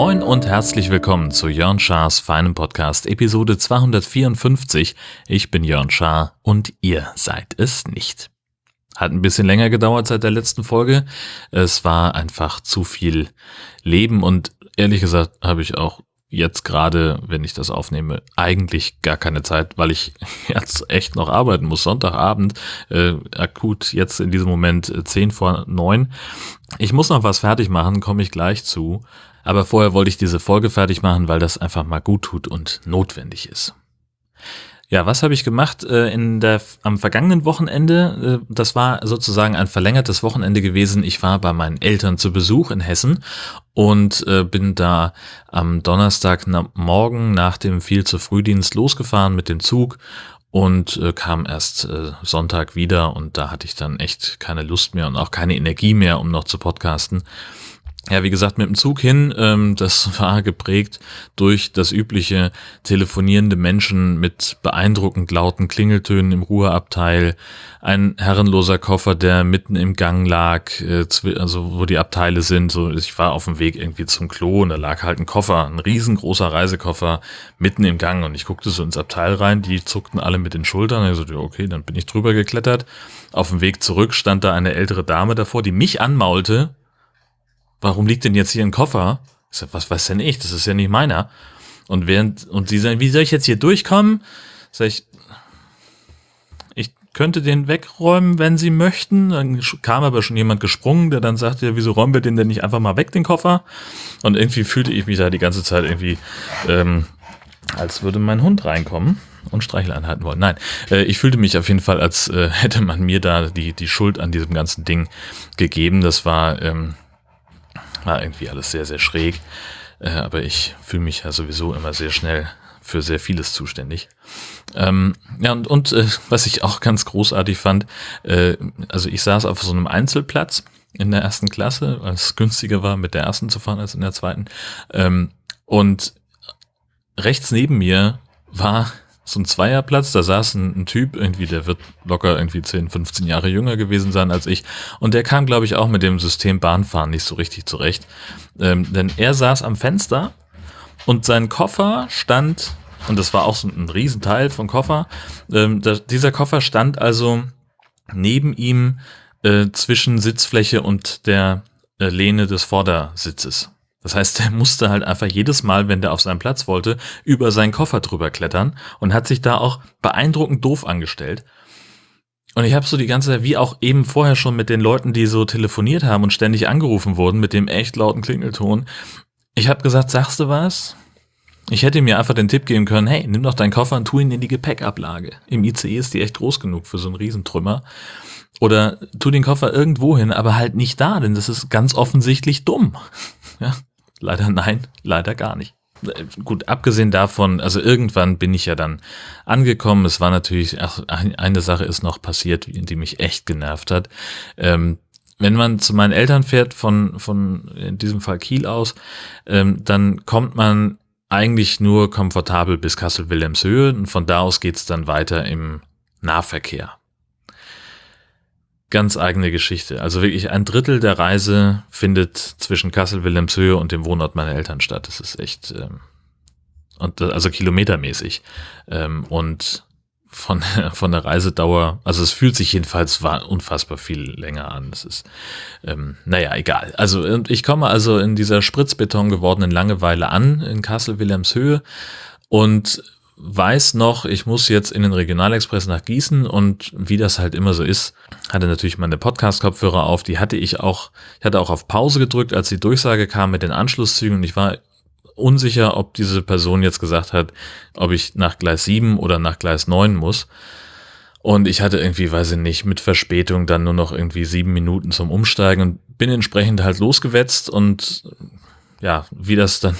Moin und herzlich willkommen zu Jörn Schars feinem Podcast Episode 254. Ich bin Jörn Schaar und ihr seid es nicht. Hat ein bisschen länger gedauert seit der letzten Folge. Es war einfach zu viel Leben und ehrlich gesagt habe ich auch jetzt gerade, wenn ich das aufnehme, eigentlich gar keine Zeit, weil ich jetzt echt noch arbeiten muss. Sonntagabend, äh, akut jetzt in diesem Moment äh, 10 vor 9. Ich muss noch was fertig machen, komme ich gleich zu. Aber vorher wollte ich diese Folge fertig machen, weil das einfach mal gut tut und notwendig ist. Ja, was habe ich gemacht äh, in der am vergangenen Wochenende? Äh, das war sozusagen ein verlängertes Wochenende gewesen. Ich war bei meinen Eltern zu Besuch in Hessen und äh, bin da am Donnerstag na, morgen nach dem viel zu Frühdienst losgefahren mit dem Zug und äh, kam erst äh, Sonntag wieder und da hatte ich dann echt keine Lust mehr und auch keine Energie mehr, um noch zu podcasten. Ja, wie gesagt, mit dem Zug hin, ähm, das war geprägt durch das übliche telefonierende Menschen mit beeindruckend lauten Klingeltönen im Ruheabteil, ein herrenloser Koffer, der mitten im Gang lag, äh, also wo die Abteile sind. So, ich war auf dem Weg irgendwie zum Klo und da lag halt ein Koffer, ein riesengroßer Reisekoffer mitten im Gang und ich guckte so ins Abteil rein, die zuckten alle mit den Schultern. Ich so, ja, okay, dann bin ich drüber geklettert. Auf dem Weg zurück stand da eine ältere Dame davor, die mich anmaulte warum liegt denn jetzt hier ein Koffer? Ich sag, was weiß denn ich? Das ist ja nicht meiner. Und während, und sie sagen, wie soll ich jetzt hier durchkommen? Sag ich, ich könnte den wegräumen, wenn sie möchten. Dann kam aber schon jemand gesprungen, der dann sagte, wieso räumen wir den denn nicht einfach mal weg, den Koffer? Und irgendwie fühlte ich mich da die ganze Zeit irgendwie, ähm, als würde mein Hund reinkommen und Streichel anhalten wollen. Nein, äh, ich fühlte mich auf jeden Fall, als äh, hätte man mir da die, die Schuld an diesem ganzen Ding gegeben. Das war, ähm, war irgendwie alles sehr, sehr schräg. Äh, aber ich fühle mich ja sowieso immer sehr schnell für sehr vieles zuständig. Ähm, ja, und, und äh, was ich auch ganz großartig fand, äh, also ich saß auf so einem Einzelplatz in der ersten Klasse, weil es günstiger war, mit der ersten zu fahren als in der zweiten. Ähm, und rechts neben mir war so ein Zweierplatz, da saß ein, ein, Typ, irgendwie, der wird locker irgendwie 10, 15 Jahre jünger gewesen sein als ich. Und der kam, glaube ich, auch mit dem System Bahnfahren nicht so richtig zurecht. Ähm, denn er saß am Fenster und sein Koffer stand, und das war auch so ein Riesenteil vom Koffer, ähm, da, dieser Koffer stand also neben ihm äh, zwischen Sitzfläche und der äh, Lehne des Vordersitzes. Das heißt, er musste halt einfach jedes Mal, wenn der auf seinen Platz wollte, über seinen Koffer drüber klettern und hat sich da auch beeindruckend doof angestellt. Und ich habe so die ganze, wie auch eben vorher schon mit den Leuten, die so telefoniert haben und ständig angerufen wurden mit dem echt lauten Klingelton. Ich habe gesagt, sagst du was? Ich hätte mir einfach den Tipp geben können, hey, nimm doch deinen Koffer und tu ihn in die Gepäckablage. Im ICE ist die echt groß genug für so einen Riesentrümmer. Oder tu den Koffer irgendwo hin, aber halt nicht da, denn das ist ganz offensichtlich dumm. Ja, Leider nein, leider gar nicht. Gut, abgesehen davon, also irgendwann bin ich ja dann angekommen. Es war natürlich, ach, eine Sache ist noch passiert, die mich echt genervt hat. Ähm, wenn man zu meinen Eltern fährt, von, von in diesem Fall Kiel aus, ähm, dann kommt man eigentlich nur komfortabel bis Kassel-Wilhelmshöhe und von da aus geht's dann weiter im Nahverkehr ganz eigene Geschichte. Also wirklich ein Drittel der Reise findet zwischen Kassel, Wilhelmshöhe und dem Wohnort meiner Eltern statt. Das ist echt, ähm, und also kilometermäßig. Ähm, und von, von der Reisedauer, also es fühlt sich jedenfalls unfassbar viel länger an. Das ist, ähm, naja, egal. Also ich komme also in dieser Spritzbeton gewordenen Langeweile an in Kassel-Wilhelmshöhe und weiß noch, ich muss jetzt in den Regionalexpress nach Gießen und wie das halt immer so ist, hatte natürlich meine Podcast-Kopfhörer auf, die hatte ich auch, ich hatte auch auf Pause gedrückt, als die Durchsage kam mit den Anschlusszügen und ich war unsicher, ob diese Person jetzt gesagt hat, ob ich nach Gleis 7 oder nach Gleis 9 muss. Und ich hatte irgendwie, weiß ich nicht, mit Verspätung dann nur noch irgendwie sieben Minuten zum Umsteigen und bin entsprechend halt losgewetzt und ja, wie das dann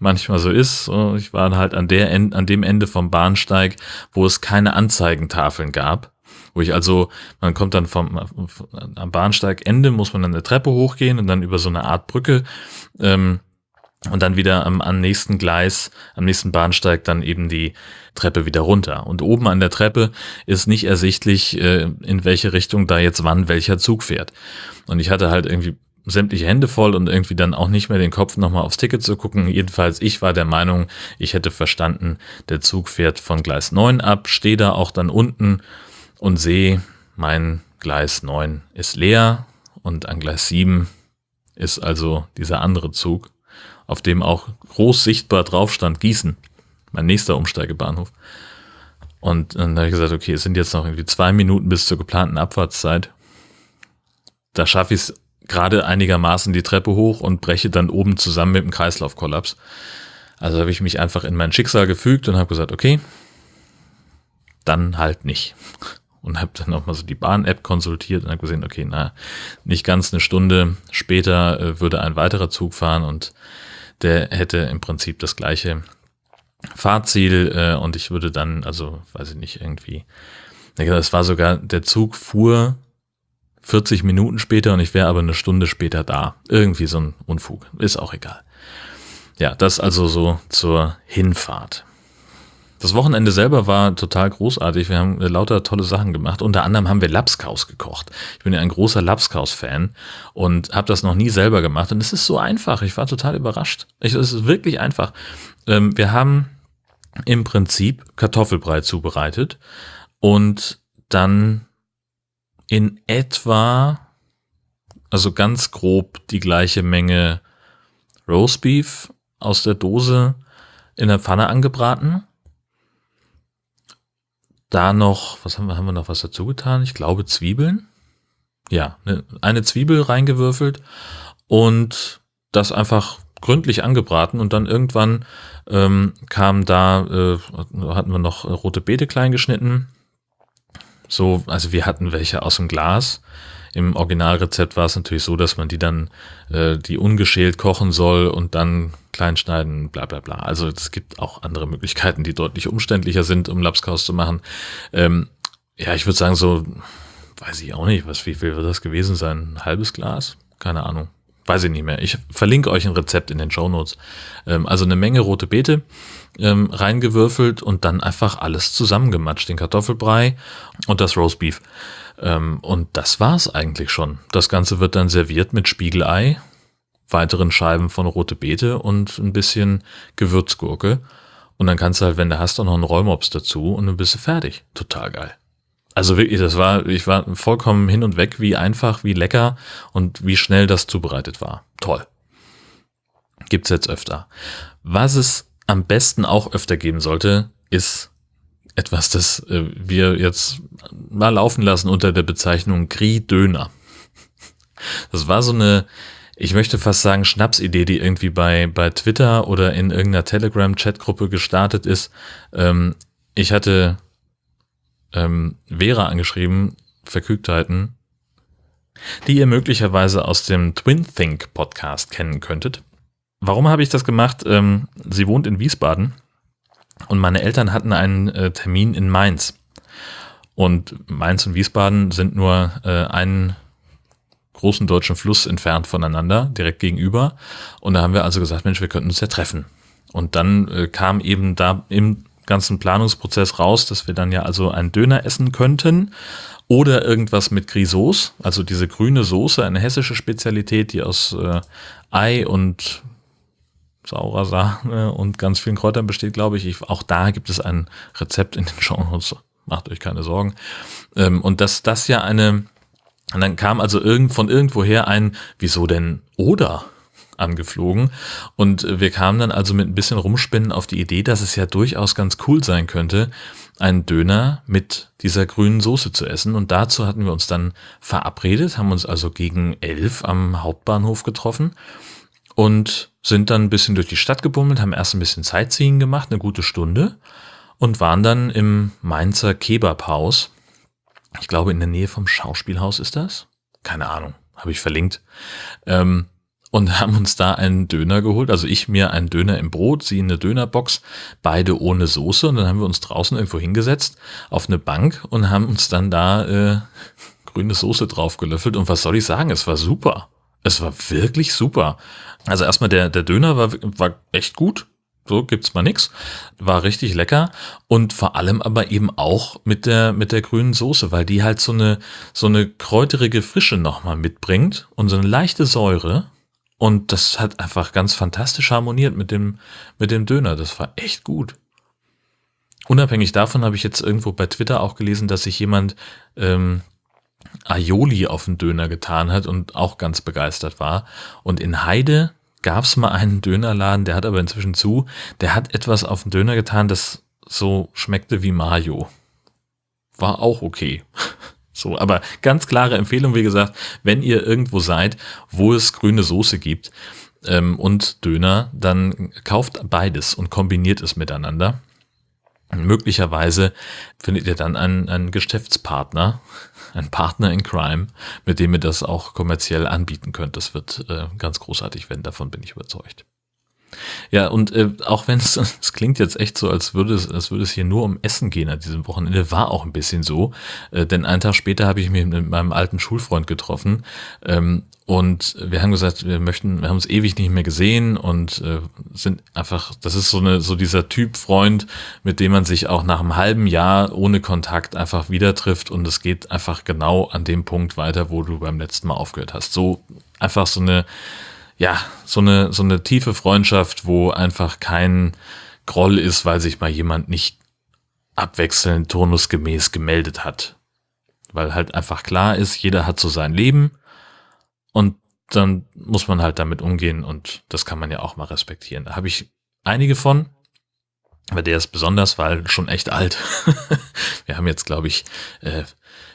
manchmal so ist. Ich war halt an, der, an dem Ende vom Bahnsteig, wo es keine Anzeigentafeln gab. Wo ich also, man kommt dann vom, am Bahnsteigende muss man dann eine Treppe hochgehen und dann über so eine Art Brücke ähm, und dann wieder am, am nächsten Gleis, am nächsten Bahnsteig dann eben die Treppe wieder runter. Und oben an der Treppe ist nicht ersichtlich, äh, in welche Richtung da jetzt wann welcher Zug fährt. Und ich hatte halt irgendwie sämtliche Hände voll und irgendwie dann auch nicht mehr den Kopf nochmal aufs Ticket zu gucken. Jedenfalls, ich war der Meinung, ich hätte verstanden, der Zug fährt von Gleis 9 ab, stehe da auch dann unten und sehe, mein Gleis 9 ist leer und an Gleis 7 ist also dieser andere Zug auf dem auch groß sichtbar drauf stand Gießen, mein nächster Umsteigebahnhof. Und dann habe ich gesagt, okay, es sind jetzt noch irgendwie zwei Minuten bis zur geplanten Abfahrtszeit. Da schaffe ich es gerade einigermaßen die Treppe hoch und breche dann oben zusammen mit dem Kreislaufkollaps. Also habe ich mich einfach in mein Schicksal gefügt und habe gesagt, okay, dann halt nicht. Und habe dann auch mal so die Bahn-App konsultiert und habe gesehen, okay, na, nicht ganz eine Stunde später äh, würde ein weiterer Zug fahren und der hätte im Prinzip das gleiche Fahrziel äh, und ich würde dann, also weiß ich nicht, irgendwie, es war sogar, der Zug fuhr 40 Minuten später und ich wäre aber eine Stunde später da. Irgendwie so ein Unfug. Ist auch egal. Ja, das also so zur Hinfahrt. Das Wochenende selber war total großartig. Wir haben lauter tolle Sachen gemacht. Unter anderem haben wir Lapskaus gekocht. Ich bin ja ein großer Lapskaus-Fan und habe das noch nie selber gemacht. Und es ist so einfach. Ich war total überrascht. es ist wirklich einfach. Ähm, wir haben im Prinzip Kartoffelbrei zubereitet und dann in etwa, also ganz grob die gleiche Menge Roastbeef aus der Dose in der Pfanne angebraten da noch, was haben wir, haben wir noch was dazu getan? Ich glaube Zwiebeln. Ja, ne, eine Zwiebel reingewürfelt und das einfach gründlich angebraten und dann irgendwann ähm, kam da, äh, hatten wir noch rote Beete klein geschnitten. So, also wir hatten welche aus dem Glas im Originalrezept war es natürlich so, dass man die dann, äh, die ungeschält kochen soll und dann klein schneiden, bla bla bla. Also es gibt auch andere Möglichkeiten, die deutlich umständlicher sind, um Lapskaus zu machen. Ähm, ja, ich würde sagen, so, weiß ich auch nicht, was, wie viel wird das gewesen sein? Ein halbes Glas? Keine Ahnung. Weiß ich nicht mehr. Ich verlinke euch ein Rezept in den Show Notes. Ähm, also eine Menge rote Beete ähm, reingewürfelt und dann einfach alles zusammengematscht. Den Kartoffelbrei und das Roastbeef. Ähm, und das war's eigentlich schon. Das Ganze wird dann serviert mit Spiegelei, weiteren Scheiben von rote Beete und ein bisschen Gewürzgurke. Und dann kannst du halt, wenn du hast, auch noch einen Rollmops dazu und dann bist du fertig. Total geil. Also wirklich, das war, ich war vollkommen hin und weg, wie einfach, wie lecker und wie schnell das zubereitet war. Toll. Gibt's jetzt öfter. Was es am besten auch öfter geben sollte, ist etwas, das äh, wir jetzt mal laufen lassen unter der Bezeichnung Grie-Döner. Das war so eine, ich möchte fast sagen, Schnapsidee, die irgendwie bei, bei Twitter oder in irgendeiner Telegram-Chatgruppe gestartet ist. Ähm, ich hatte ähm, Vera angeschrieben, Verkügtheiten, die ihr möglicherweise aus dem Twin Think Podcast kennen könntet. Warum habe ich das gemacht? Ähm, sie wohnt in Wiesbaden und meine Eltern hatten einen äh, Termin in Mainz. Und Mainz und Wiesbaden sind nur äh, einen großen deutschen Fluss entfernt voneinander, direkt gegenüber. Und da haben wir also gesagt, Mensch, wir könnten uns ja treffen. Und dann äh, kam eben da im ganzen Planungsprozess raus, dass wir dann ja also einen Döner essen könnten oder irgendwas mit Grisauce, also diese grüne Soße, eine hessische Spezialität, die aus äh, Ei und saurer Sahne und ganz vielen Kräutern besteht, glaube ich. ich. Auch da gibt es ein Rezept in den Show Notes. Macht euch keine Sorgen. Ähm, und dass das ja eine, und dann kam also irgend, von irgendwoher ein, wieso denn oder? Angeflogen. Und wir kamen dann also mit ein bisschen Rumspinnen auf die Idee, dass es ja durchaus ganz cool sein könnte, einen Döner mit dieser grünen Soße zu essen. Und dazu hatten wir uns dann verabredet, haben uns also gegen elf am Hauptbahnhof getroffen und sind dann ein bisschen durch die Stadt gebummelt, haben erst ein bisschen Sightseeing gemacht, eine gute Stunde und waren dann im Mainzer Kebabhaus. Ich glaube, in der Nähe vom Schauspielhaus ist das. Keine Ahnung, habe ich verlinkt. Ähm, und haben uns da einen Döner geholt. Also ich mir einen Döner im Brot, sie eine Dönerbox, beide ohne Soße. Und dann haben wir uns draußen irgendwo hingesetzt auf eine Bank und haben uns dann da äh, grüne Soße drauf gelöffelt. Und was soll ich sagen? Es war super. Es war wirklich super. Also erstmal der, der Döner war, war echt gut. So gibt's mal nix. War richtig lecker. Und vor allem aber eben auch mit der, mit der grünen Soße, weil die halt so eine, so eine kräuterige Frische nochmal mitbringt und so eine leichte Säure. Und das hat einfach ganz fantastisch harmoniert mit dem, mit dem Döner. Das war echt gut. Unabhängig davon habe ich jetzt irgendwo bei Twitter auch gelesen, dass sich jemand ähm, Aioli auf den Döner getan hat und auch ganz begeistert war. Und in Heide gab es mal einen Dönerladen, der hat aber inzwischen zu, der hat etwas auf den Döner getan, das so schmeckte wie Mayo. War auch okay. So, aber ganz klare Empfehlung, wie gesagt, wenn ihr irgendwo seid, wo es grüne Soße gibt ähm, und Döner, dann kauft beides und kombiniert es miteinander. Möglicherweise findet ihr dann einen, einen Geschäftspartner, einen Partner in Crime, mit dem ihr das auch kommerziell anbieten könnt. Das wird äh, ganz großartig werden, davon bin ich überzeugt. Ja, und äh, auch wenn es, es klingt jetzt echt so, als würde es, als würde es hier nur um Essen gehen an diesem Wochenende, war auch ein bisschen so. Äh, denn einen Tag später habe ich mich mit meinem alten Schulfreund getroffen. Ähm, und wir haben gesagt, wir möchten, wir haben uns ewig nicht mehr gesehen und äh, sind einfach, das ist so eine, so dieser Typ Freund, mit dem man sich auch nach einem halben Jahr ohne Kontakt einfach wieder trifft und es geht einfach genau an dem Punkt weiter, wo du beim letzten Mal aufgehört hast. So einfach so eine, ja, so eine, so eine tiefe Freundschaft, wo einfach kein Groll ist, weil sich mal jemand nicht abwechselnd turnusgemäß gemeldet hat. Weil halt einfach klar ist, jeder hat so sein Leben und dann muss man halt damit umgehen und das kann man ja auch mal respektieren. Da habe ich einige von, aber der ist besonders, weil schon echt alt. wir haben jetzt, glaube ich, äh,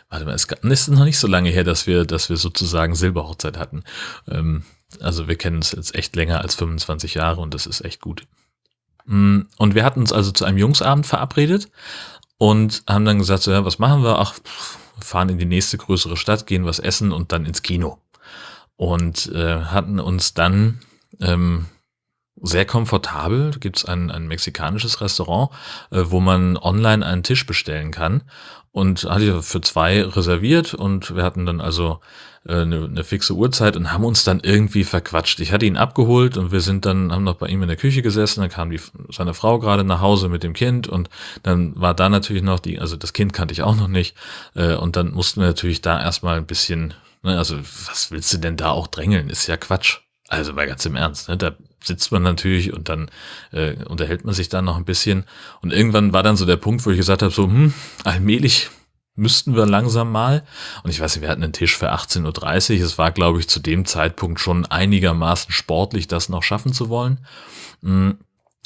warte mal, es ist noch nicht so lange her, dass wir, dass wir sozusagen Silberhochzeit hatten. Ähm, also wir kennen uns jetzt echt länger als 25 Jahre und das ist echt gut. Mm, und wir hatten uns also zu einem Jungsabend verabredet und haben dann gesagt, so, ja, was machen wir? Ach, fahren in die nächste größere Stadt, gehen was essen und dann ins Kino. Und äh, hatten uns dann ähm, sehr komfortabel. Gibt es ein, ein mexikanisches Restaurant, äh, wo man online einen Tisch bestellen kann. Und hatte ich für zwei reserviert und wir hatten dann also äh, eine, eine fixe Uhrzeit und haben uns dann irgendwie verquatscht. Ich hatte ihn abgeholt und wir sind dann, haben noch bei ihm in der Küche gesessen, dann kam die, seine Frau gerade nach Hause mit dem Kind und dann war da natürlich noch die, also das Kind kannte ich auch noch nicht äh, und dann mussten wir natürlich da erstmal ein bisschen, ne, also was willst du denn da auch drängeln, ist ja Quatsch. Also mal ganz im Ernst, ne? da sitzt man natürlich und dann äh, unterhält man sich dann noch ein bisschen. Und irgendwann war dann so der Punkt, wo ich gesagt habe, so, hm, allmählich müssten wir langsam mal. Und ich weiß nicht, wir hatten einen Tisch für 18.30 Uhr. Es war, glaube ich, zu dem Zeitpunkt schon einigermaßen sportlich, das noch schaffen zu wollen. Hm,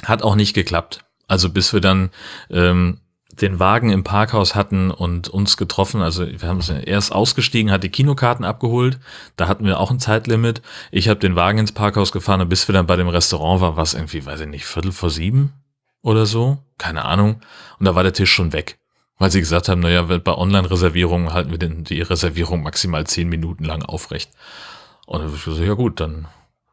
hat auch nicht geklappt. Also bis wir dann ähm, den Wagen im Parkhaus hatten und uns getroffen. Also wir haben erst ausgestiegen, hat die Kinokarten abgeholt. Da hatten wir auch ein Zeitlimit. Ich habe den Wagen ins Parkhaus gefahren und bis wir dann bei dem Restaurant waren, war es irgendwie, weiß ich nicht, Viertel vor sieben oder so. Keine Ahnung. Und da war der Tisch schon weg. Weil sie gesagt haben, naja, bei Online-Reservierungen halten wir den, die Reservierung maximal zehn Minuten lang aufrecht. Und dann habe ich gesagt, ja gut, dann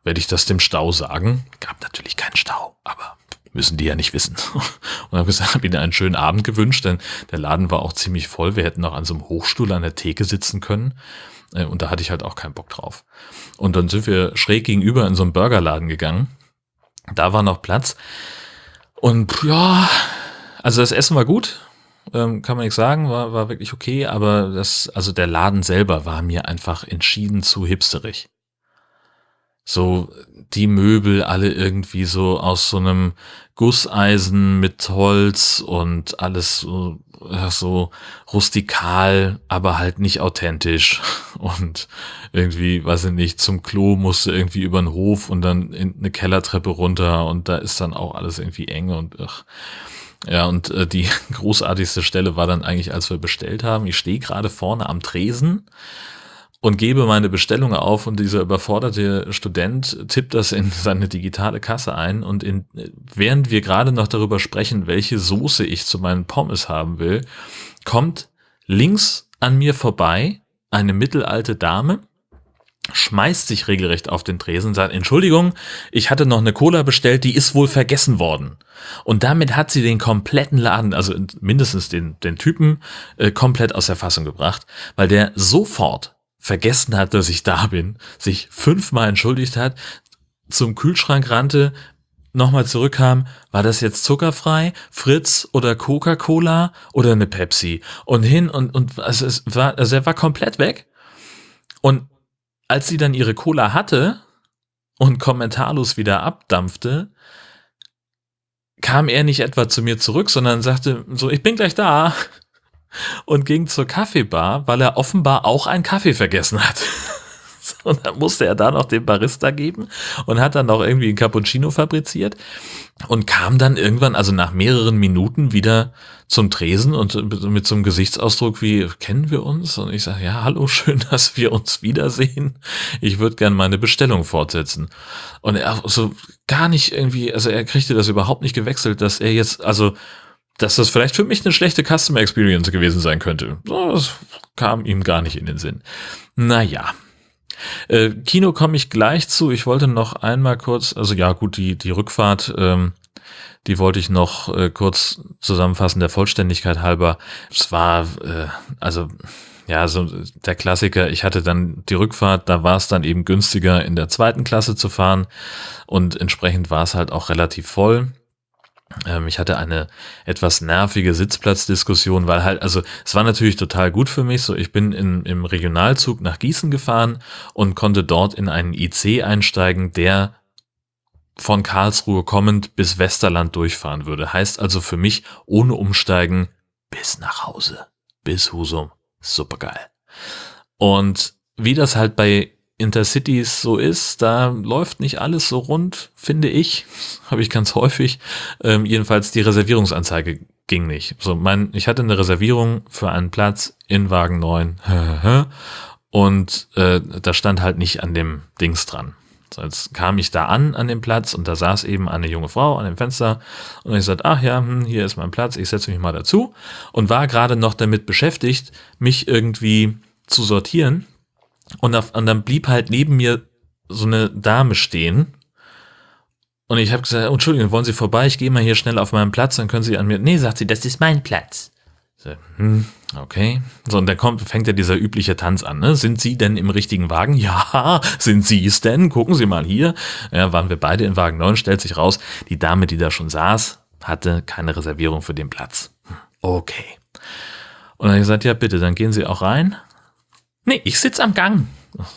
werde ich das dem Stau sagen. Gab natürlich keinen Stau, aber müssen die ja nicht wissen. Und habe gesagt, habe ihnen einen schönen Abend gewünscht, denn der Laden war auch ziemlich voll. Wir hätten noch an so einem Hochstuhl an der Theke sitzen können. Äh, und da hatte ich halt auch keinen Bock drauf. Und dann sind wir schräg gegenüber in so einen Burgerladen gegangen. Da war noch Platz. Und ja, also das Essen war gut, ähm, kann man nicht sagen, war, war wirklich okay, aber das, also der Laden selber war mir einfach entschieden zu hipsterig so die Möbel alle irgendwie so aus so einem Gusseisen mit Holz und alles so, so rustikal, aber halt nicht authentisch. Und irgendwie, weiß ich nicht, zum Klo musste irgendwie über den Hof und dann in eine Kellertreppe runter und da ist dann auch alles irgendwie eng und ach. Ja, und äh, die großartigste Stelle war dann eigentlich, als wir bestellt haben. Ich stehe gerade vorne am Tresen und gebe meine Bestellung auf und dieser überforderte Student tippt das in seine digitale Kasse ein und in, während wir gerade noch darüber sprechen, welche Soße ich zu meinen Pommes haben will, kommt links an mir vorbei eine mittelalte Dame, schmeißt sich regelrecht auf den Tresen und sagt, Entschuldigung, ich hatte noch eine Cola bestellt, die ist wohl vergessen worden. Und damit hat sie den kompletten Laden, also mindestens den, den Typen, äh, komplett aus der Fassung gebracht, weil der sofort vergessen hat, dass ich da bin, sich fünfmal entschuldigt hat, zum Kühlschrank rannte, nochmal zurückkam, war das jetzt zuckerfrei, Fritz oder Coca-Cola oder eine Pepsi? Und hin und, und also es war, also er war komplett weg. Und als sie dann ihre Cola hatte und kommentarlos wieder abdampfte, kam er nicht etwa zu mir zurück, sondern sagte so, ich bin gleich da und ging zur Kaffeebar, weil er offenbar auch einen Kaffee vergessen hat. Und dann musste er da noch den Barista geben und hat dann noch irgendwie einen Cappuccino fabriziert und kam dann irgendwann, also nach mehreren Minuten wieder zum Tresen und mit so einem Gesichtsausdruck wie, kennen wir uns? Und ich sage, ja, hallo, schön, dass wir uns wiedersehen. Ich würde gerne meine Bestellung fortsetzen. Und er so gar nicht irgendwie, also er kriegte das überhaupt nicht gewechselt, dass er jetzt, also dass das vielleicht für mich eine schlechte Customer Experience gewesen sein könnte. Das kam ihm gar nicht in den Sinn. Naja, äh, Kino komme ich gleich zu. Ich wollte noch einmal kurz, also ja gut, die, die Rückfahrt, ähm, die wollte ich noch äh, kurz zusammenfassen, der Vollständigkeit halber. Es war, äh, also ja, so der Klassiker, ich hatte dann die Rückfahrt, da war es dann eben günstiger in der zweiten Klasse zu fahren und entsprechend war es halt auch relativ voll. Ähm, ich hatte eine etwas nervige Sitzplatzdiskussion, weil halt, also es war natürlich total gut für mich. So, ich bin in, im Regionalzug nach Gießen gefahren und konnte dort in einen IC einsteigen, der von Karlsruhe kommend bis Westerland durchfahren würde. Heißt also für mich ohne Umsteigen bis nach Hause, bis Husum. Supergeil. Und wie das halt bei Intercities so ist, da läuft nicht alles so rund, finde ich. Habe ich ganz häufig. Ähm, jedenfalls die Reservierungsanzeige ging nicht. So, mein, ich hatte eine Reservierung für einen Platz in Wagen 9 und äh, da stand halt nicht an dem Dings dran. So, jetzt kam ich da an, an dem Platz, und da saß eben eine junge Frau an dem Fenster. Und ich sagte, ach ja, hm, hier ist mein Platz, ich setze mich mal dazu. Und war gerade noch damit beschäftigt, mich irgendwie zu sortieren und, auf, und dann blieb halt neben mir so eine Dame stehen. Und ich habe gesagt, Entschuldigung, wollen Sie vorbei? Ich gehe mal hier schnell auf meinen Platz, dann können Sie an mir. Nee, sagt sie, das ist mein Platz. So, hm, okay. So, und dann kommt, fängt ja dieser übliche Tanz an. Ne? Sind Sie denn im richtigen Wagen? Ja, sind Sie es denn? Gucken Sie mal hier. Ja, waren wir beide in Wagen 9, stellt sich raus, die Dame, die da schon saß, hatte keine Reservierung für den Platz. Okay. Und dann habe ich gesagt, ja bitte, dann gehen Sie auch rein. Nee, ich sitz am Gang.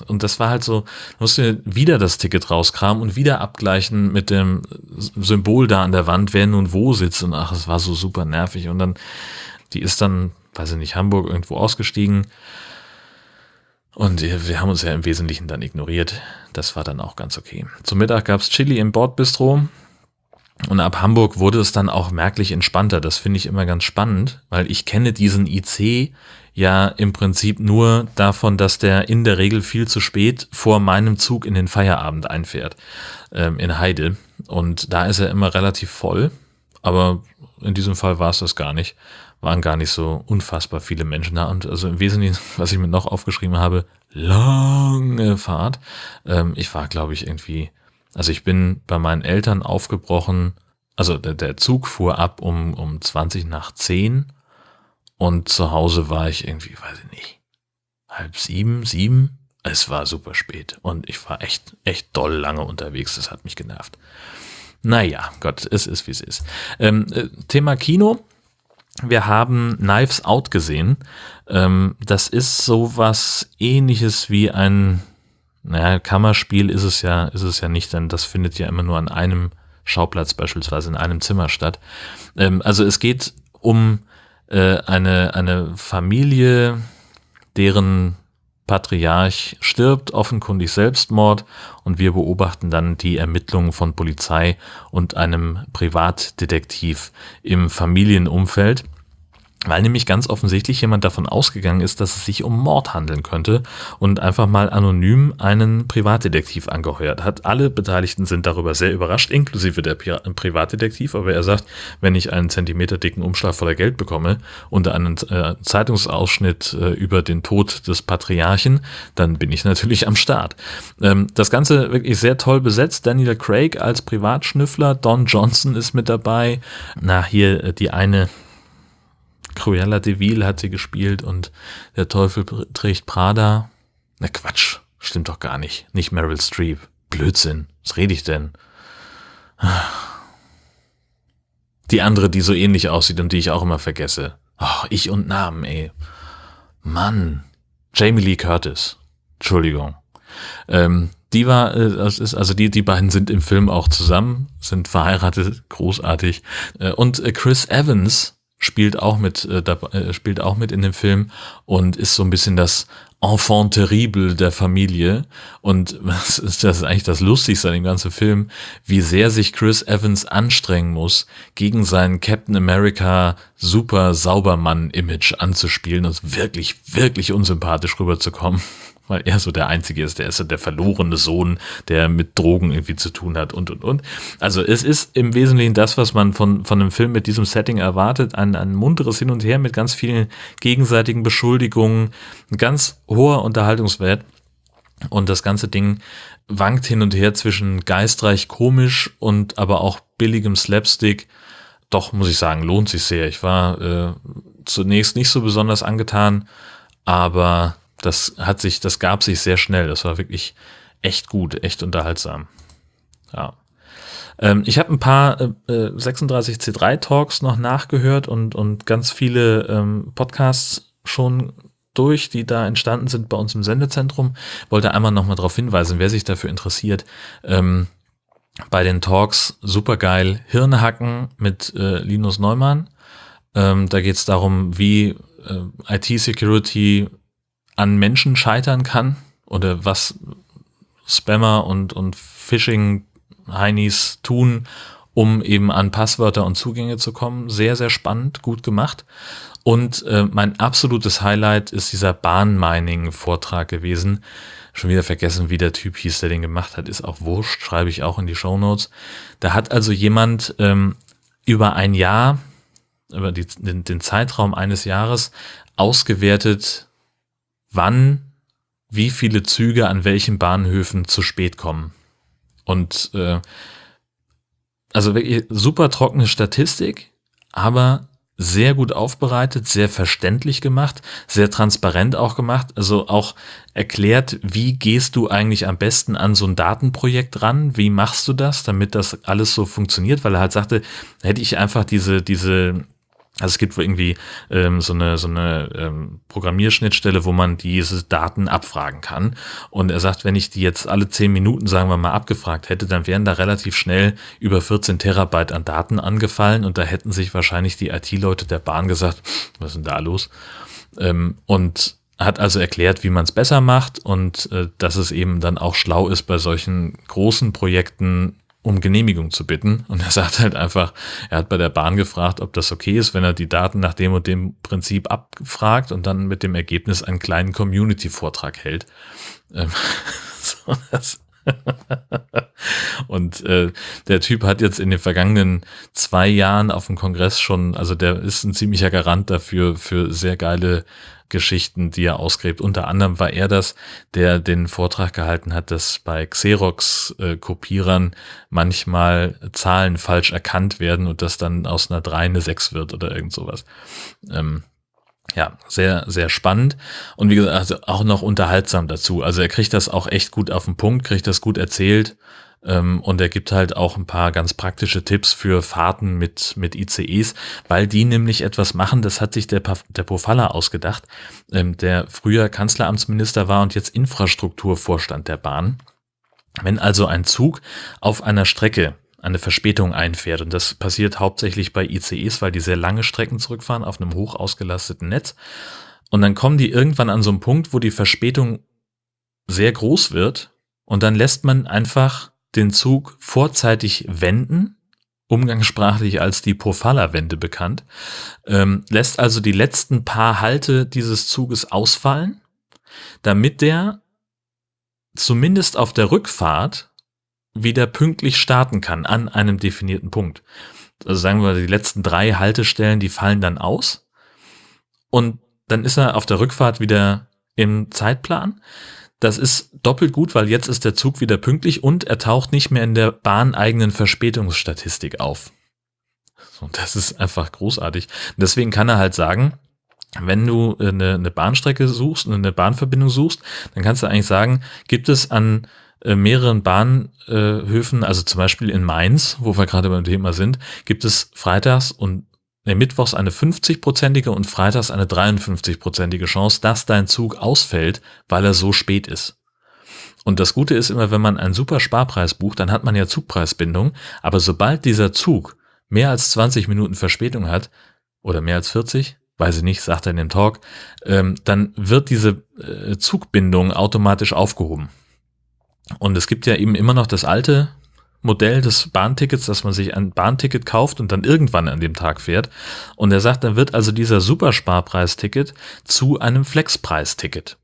Und das war halt so, musste wieder das Ticket rauskramen und wieder abgleichen mit dem Symbol da an der Wand, wer nun wo sitzt. Und ach, es war so super nervig. Und dann, die ist dann, weiß ich nicht, Hamburg irgendwo ausgestiegen. Und wir haben uns ja im Wesentlichen dann ignoriert. Das war dann auch ganz okay. Zum Mittag gab's Chili im Bordbistro. Und ab Hamburg wurde es dann auch merklich entspannter. Das finde ich immer ganz spannend, weil ich kenne diesen IC ja im Prinzip nur davon, dass der in der Regel viel zu spät vor meinem Zug in den Feierabend einfährt ähm, in Heide. Und da ist er immer relativ voll. Aber in diesem Fall war es das gar nicht. Waren gar nicht so unfassbar viele Menschen da. Und also im Wesentlichen, was ich mir noch aufgeschrieben habe, lange Fahrt. Ähm, ich war, glaube ich, irgendwie, also ich bin bei meinen Eltern aufgebrochen. Also der, der Zug fuhr ab um, um 20 nach 10 und zu Hause war ich irgendwie, weiß ich nicht, halb sieben, sieben. Es war super spät und ich war echt, echt doll lange unterwegs. Das hat mich genervt. Naja, Gott, es ist, wie es ist. Ähm, äh, Thema Kino. Wir haben Knives Out gesehen. Ähm, das ist sowas ähnliches wie ein, naja, Kammerspiel ist es ja, ist es ja nicht, denn das findet ja immer nur an einem Schauplatz beispielsweise in einem Zimmer statt. Ähm, also es geht um äh, eine, eine Familie, deren Patriarch stirbt, offenkundig Selbstmord, und wir beobachten dann die Ermittlungen von Polizei und einem Privatdetektiv im Familienumfeld. Weil nämlich ganz offensichtlich jemand davon ausgegangen ist, dass es sich um Mord handeln könnte und einfach mal anonym einen Privatdetektiv angeheuert hat. Alle Beteiligten sind darüber sehr überrascht, inklusive der Privatdetektiv, aber er sagt, wenn ich einen Zentimeter dicken Umschlag voller Geld bekomme und einen äh, Zeitungsausschnitt äh, über den Tod des Patriarchen, dann bin ich natürlich am Start. Ähm, das Ganze wirklich sehr toll besetzt. Daniel Craig als Privatschnüffler, Don Johnson ist mit dabei. Na, hier äh, die eine Cruella de Vil hat sie gespielt und Der Teufel trägt Prada. Na Quatsch, stimmt doch gar nicht. Nicht Meryl Streep. Blödsinn. Was rede ich denn? Die andere, die so ähnlich aussieht und die ich auch immer vergesse. Oh, ich und Namen, ey. Mann. Jamie Lee Curtis. Entschuldigung. Ähm, die war, äh, das ist, also die, die beiden sind im Film auch zusammen, sind verheiratet, großartig. Äh, und äh, Chris Evans spielt auch mit, äh, da, äh, spielt auch mit in dem Film und ist so ein bisschen das Enfant terrible der Familie. Und was ist das ist eigentlich das Lustigste an dem ganzen Film, wie sehr sich Chris Evans anstrengen muss, gegen seinen Captain America super Saubermann-Image anzuspielen und wirklich, wirklich unsympathisch rüberzukommen weil er so der Einzige ist, der ist der verlorene Sohn, der mit Drogen irgendwie zu tun hat und, und, und. Also es ist im Wesentlichen das, was man von, von einem Film mit diesem Setting erwartet, ein, ein munteres Hin und Her mit ganz vielen gegenseitigen Beschuldigungen, ein ganz hoher Unterhaltungswert und das ganze Ding wankt hin und her zwischen geistreich komisch und aber auch billigem Slapstick. Doch, muss ich sagen, lohnt sich sehr. Ich war äh, zunächst nicht so besonders angetan, aber das hat sich, das gab sich sehr schnell. Das war wirklich echt gut, echt unterhaltsam. Ja. Ähm, ich habe ein paar äh, 36C3 Talks noch nachgehört und, und ganz viele ähm, Podcasts schon durch, die da entstanden sind bei uns im Sendezentrum. Wollte einmal nochmal darauf hinweisen, wer sich dafür interessiert. Ähm, bei den Talks supergeil Hirne hacken mit äh, Linus Neumann. Ähm, da geht es darum, wie äh, IT-Security an Menschen scheitern kann oder was Spammer und, und Phishing-Heinis tun, um eben an Passwörter und Zugänge zu kommen. Sehr, sehr spannend, gut gemacht. Und äh, mein absolutes Highlight ist dieser Bahnmining-Vortrag gewesen. Schon wieder vergessen, wie der Typ hieß, der den gemacht hat. Ist auch wurscht, schreibe ich auch in die Show Notes. Da hat also jemand ähm, über ein Jahr, über die, den, den Zeitraum eines Jahres ausgewertet, wann wie viele Züge an welchen Bahnhöfen zu spät kommen. Und äh, also wirklich super trockene Statistik, aber sehr gut aufbereitet, sehr verständlich gemacht, sehr transparent auch gemacht, also auch erklärt, wie gehst du eigentlich am besten an so ein Datenprojekt ran, wie machst du das, damit das alles so funktioniert, weil er halt sagte, hätte ich einfach diese, diese also es gibt irgendwie ähm, so eine, so eine ähm, Programmierschnittstelle, wo man diese Daten abfragen kann. Und er sagt, wenn ich die jetzt alle zehn Minuten, sagen wir mal, abgefragt hätte, dann wären da relativ schnell über 14 Terabyte an Daten angefallen und da hätten sich wahrscheinlich die IT-Leute der Bahn gesagt, was ist denn da los? Ähm, und hat also erklärt, wie man es besser macht und äh, dass es eben dann auch schlau ist, bei solchen großen Projekten um Genehmigung zu bitten. Und er sagt halt einfach, er hat bei der Bahn gefragt, ob das okay ist, wenn er die Daten nach dem und dem Prinzip abfragt und dann mit dem Ergebnis einen kleinen Community-Vortrag hält. Ähm, so, das und äh, der Typ hat jetzt in den vergangenen zwei Jahren auf dem Kongress schon, also der ist ein ziemlicher Garant dafür, für sehr geile Geschichten, die er ausgräbt. Unter anderem war er das, der den Vortrag gehalten hat, dass bei Xerox-Kopierern manchmal Zahlen falsch erkannt werden und das dann aus einer 3 eine 6 wird oder irgend sowas. Ähm, ja, sehr, sehr spannend und wie gesagt, also auch noch unterhaltsam dazu. Also er kriegt das auch echt gut auf den Punkt, kriegt das gut erzählt ähm, und er gibt halt auch ein paar ganz praktische Tipps für Fahrten mit, mit ICEs, weil die nämlich etwas machen, das hat sich der, der Pofalla ausgedacht, ähm, der früher Kanzleramtsminister war und jetzt Infrastrukturvorstand der Bahn. Wenn also ein Zug auf einer Strecke eine Verspätung einfährt. Und das passiert hauptsächlich bei ICEs, weil die sehr lange Strecken zurückfahren auf einem hoch ausgelasteten Netz. Und dann kommen die irgendwann an so einen Punkt, wo die Verspätung sehr groß wird. Und dann lässt man einfach den Zug vorzeitig wenden, umgangssprachlich als die Pofalla-Wende bekannt, ähm, lässt also die letzten paar Halte dieses Zuges ausfallen, damit der zumindest auf der Rückfahrt wieder pünktlich starten kann an einem definierten Punkt. Also sagen wir, die letzten drei Haltestellen, die fallen dann aus und dann ist er auf der Rückfahrt wieder im Zeitplan. Das ist doppelt gut, weil jetzt ist der Zug wieder pünktlich und er taucht nicht mehr in der bahneigenen Verspätungsstatistik auf. Und das ist einfach großartig. deswegen kann er halt sagen, wenn du eine, eine Bahnstrecke suchst, eine Bahnverbindung suchst, dann kannst du eigentlich sagen, gibt es an äh, mehreren Bahnhöfen, also zum Beispiel in Mainz, wo wir gerade beim Thema sind, gibt es freitags und mittwochs eine 50-prozentige und freitags eine 53-prozentige Chance, dass dein Zug ausfällt, weil er so spät ist. Und das Gute ist immer, wenn man einen super Sparpreis bucht, dann hat man ja Zugpreisbindung, aber sobald dieser Zug mehr als 20 Minuten Verspätung hat, oder mehr als 40, weiß ich nicht, sagt er in dem Talk, ähm, dann wird diese äh, Zugbindung automatisch aufgehoben. Und es gibt ja eben immer noch das alte Modell des Bahntickets, dass man sich ein Bahnticket kauft und dann irgendwann an dem Tag fährt. Und er sagt, dann wird also dieser Supersparpreisticket zu einem Flexpreisticket.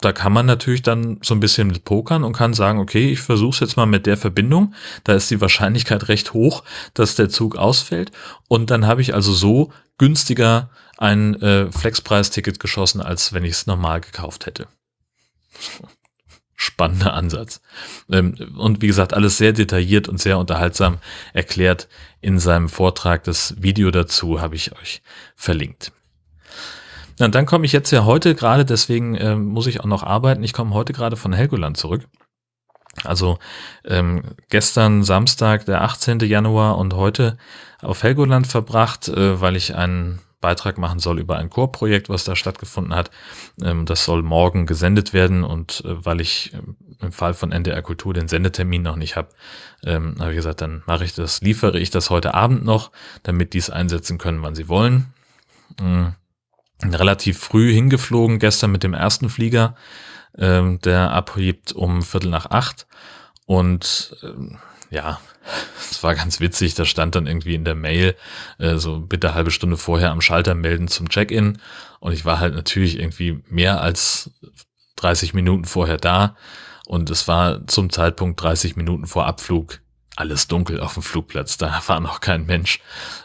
Da kann man natürlich dann so ein bisschen mit pokern und kann sagen, okay, ich versuche es jetzt mal mit der Verbindung. Da ist die Wahrscheinlichkeit recht hoch, dass der Zug ausfällt. Und dann habe ich also so günstiger ein äh, Flexpreisticket geschossen, als wenn ich es normal gekauft hätte spannender Ansatz. Ähm, und wie gesagt, alles sehr detailliert und sehr unterhaltsam erklärt in seinem Vortrag. Das Video dazu habe ich euch verlinkt. und dann komme ich jetzt ja heute gerade, deswegen äh, muss ich auch noch arbeiten. Ich komme heute gerade von Helgoland zurück. Also ähm, gestern Samstag, der 18. Januar und heute auf Helgoland verbracht, äh, weil ich einen Beitrag machen soll über ein Chorprojekt, was da stattgefunden hat. Ähm, das soll morgen gesendet werden und äh, weil ich ähm, im Fall von NDR Kultur den Sendetermin noch nicht habe, ähm, habe ich gesagt, dann mache ich das, liefere ich das heute Abend noch, damit die es einsetzen können, wann sie wollen. Relativ früh hingeflogen, gestern mit dem ersten Flieger, der abhebt um Viertel nach acht und ja, es war ganz witzig, da stand dann irgendwie in der Mail, äh, so bitte halbe Stunde vorher am Schalter melden zum Check-in. Und ich war halt natürlich irgendwie mehr als 30 Minuten vorher da. Und es war zum Zeitpunkt 30 Minuten vor Abflug alles dunkel auf dem Flugplatz. Da war noch kein Mensch.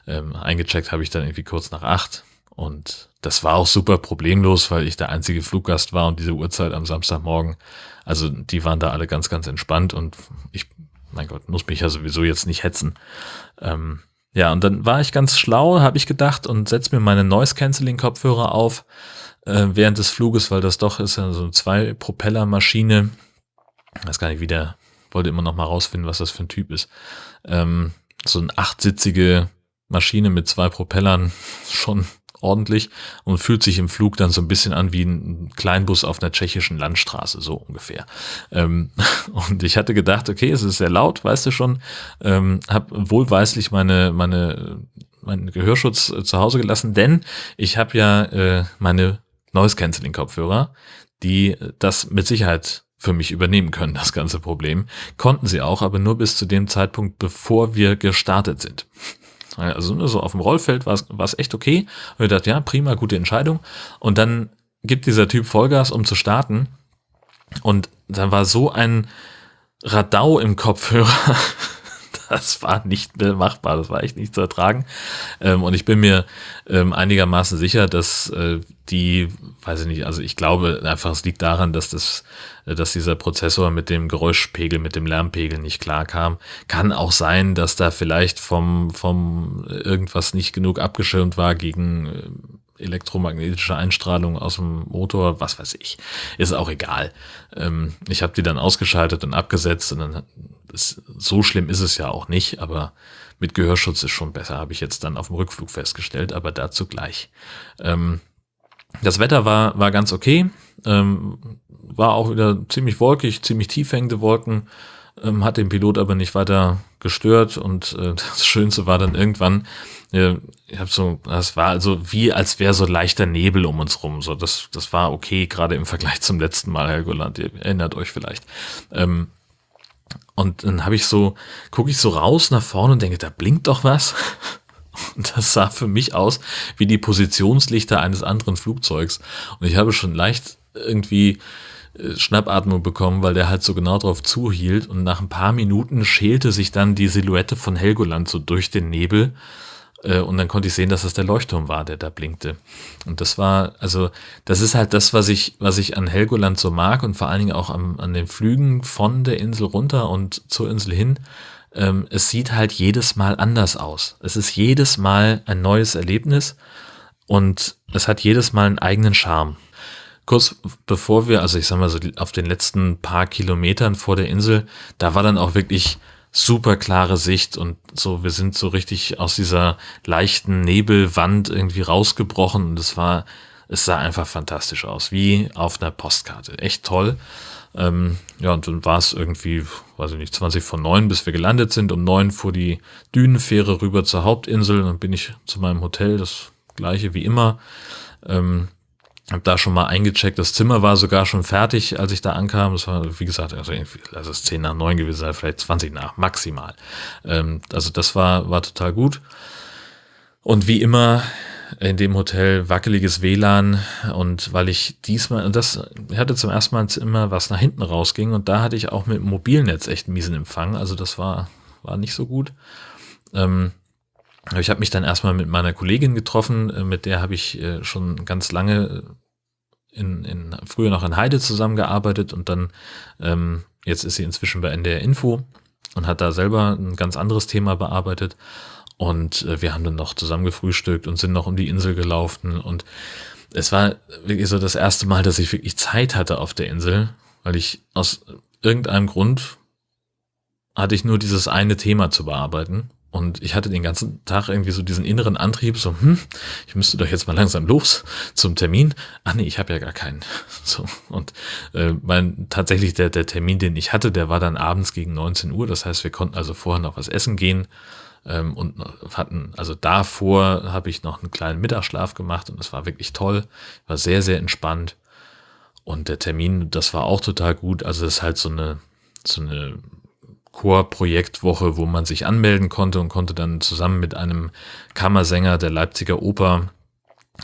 Ähm, eingecheckt habe ich dann irgendwie kurz nach acht. Und das war auch super problemlos, weil ich der einzige Fluggast war und diese Uhrzeit am Samstagmorgen. Also die waren da alle ganz, ganz entspannt und ich mein Gott, muss mich ja sowieso jetzt nicht hetzen. Ähm, ja, und dann war ich ganz schlau, habe ich gedacht, und setz mir meine Noise-Canceling-Kopfhörer auf äh, während des Fluges, weil das doch ist ja so eine Zwei-Propeller-Maschine. Ich weiß gar nicht, wie der, wollte immer noch mal rausfinden, was das für ein Typ ist. Ähm, so eine achtsitzige Maschine mit zwei Propellern, schon ordentlich und fühlt sich im Flug dann so ein bisschen an wie ein Kleinbus auf einer tschechischen Landstraße, so ungefähr. Ähm, und ich hatte gedacht, okay, es ist sehr laut, weißt du schon, ähm, habe wohlweislich meine, meine, meinen Gehörschutz äh, zu Hause gelassen, denn ich habe ja äh, meine Noise-Canceling-Kopfhörer, die das mit Sicherheit für mich übernehmen können, das ganze Problem. Konnten sie auch, aber nur bis zu dem Zeitpunkt, bevor wir gestartet sind. Also so auf dem Rollfeld war es echt okay. Und ich dachte, ja, prima, gute Entscheidung. Und dann gibt dieser Typ Vollgas, um zu starten. Und dann war so ein Radau im Kopfhörer. Das war nicht mehr machbar, das war echt nicht zu ertragen. Ähm, und ich bin mir ähm, einigermaßen sicher, dass äh, die, weiß ich nicht, also ich glaube einfach, es liegt daran, dass das, äh, dass dieser Prozessor mit dem Geräuschpegel, mit dem Lärmpegel nicht klar kam. Kann auch sein, dass da vielleicht vom, vom irgendwas nicht genug abgeschirmt war gegen äh, elektromagnetische Einstrahlung aus dem Motor, was weiß ich. Ist auch egal. Ähm, ich habe die dann ausgeschaltet und abgesetzt und dann ist, so schlimm ist es ja auch nicht, aber mit Gehörschutz ist schon besser, habe ich jetzt dann auf dem Rückflug festgestellt, aber dazu gleich. Ähm, das Wetter war, war ganz okay, ähm, war auch wieder ziemlich wolkig, ziemlich tief hängende Wolken, ähm, hat den Pilot aber nicht weiter gestört und äh, das Schönste war dann irgendwann, äh, ich habe so, das war also wie als wäre so leichter Nebel um uns rum, so das, das war okay, gerade im Vergleich zum letzten Mal, Herr Golland, ihr erinnert euch vielleicht. Ähm, und dann habe ich so, gucke ich so raus nach vorne und denke, da blinkt doch was. Und das sah für mich aus wie die Positionslichter eines anderen Flugzeugs. Und ich habe schon leicht irgendwie Schnappatmung bekommen, weil der halt so genau drauf zuhielt. Und nach ein paar Minuten schälte sich dann die Silhouette von Helgoland so durch den Nebel. Äh, und dann konnte ich sehen, dass das der Leuchtturm war, der da blinkte. Und das war, also, das ist halt das, was ich, was ich an Helgoland so mag und vor allen Dingen auch an, an den Flügen von der Insel runter und zur Insel hin. Ähm, es sieht halt jedes Mal anders aus. Es ist jedes Mal ein neues Erlebnis. und es hat jedes Mal einen eigenen Charme. Kurz bevor wir, also ich sag mal so auf den letzten paar Kilometern vor der Insel, da war dann auch wirklich super klare Sicht und so, wir sind so richtig aus dieser leichten Nebelwand irgendwie rausgebrochen und es war, es sah einfach fantastisch aus, wie auf einer Postkarte. Echt toll. Ähm, ja, und dann war es irgendwie, weiß ich nicht, 20 von 9, bis wir gelandet sind. Um 9 fuhr die Dünenfähre rüber zur Hauptinsel. Dann bin ich zu meinem Hotel, das gleiche wie immer. Ähm, hab da schon mal eingecheckt. Das Zimmer war sogar schon fertig, als ich da ankam. Das war, wie gesagt, also lass es 10 nach 9 gewesen sein, vielleicht 20 nach, maximal. Ähm, also das war, war total gut. Und wie immer in dem Hotel wackeliges WLAN und weil ich diesmal, das hatte zum ersten Mal immer was nach hinten rausging und da hatte ich auch mit dem Mobilnetz echt miesen Empfang, also das war, war nicht so gut. Ähm, ich habe mich dann erstmal mit meiner Kollegin getroffen, äh, mit der habe ich äh, schon ganz lange in, in früher noch in Heide zusammengearbeitet und dann ähm, jetzt ist sie inzwischen bei NDR Info und hat da selber ein ganz anderes Thema bearbeitet und äh, wir haben dann noch zusammen gefrühstückt und sind noch um die Insel gelaufen. Und es war wirklich so das erste Mal, dass ich wirklich Zeit hatte auf der Insel, weil ich aus irgendeinem Grund hatte ich nur dieses eine Thema zu bearbeiten. Und ich hatte den ganzen Tag irgendwie so diesen inneren Antrieb, so, hm, ich müsste doch jetzt mal langsam los zum Termin. Ach nee, ich habe ja gar keinen. So, und äh, mein tatsächlich der, der Termin, den ich hatte, der war dann abends gegen 19 Uhr. Das heißt, wir konnten also vorher noch was essen gehen ähm, und hatten, also davor habe ich noch einen kleinen Mittagsschlaf gemacht und es war wirklich toll, war sehr, sehr entspannt. Und der Termin, das war auch total gut. Also es ist halt so eine, so eine Chor-Projektwoche, wo man sich anmelden konnte und konnte dann zusammen mit einem Kammersänger der Leipziger Oper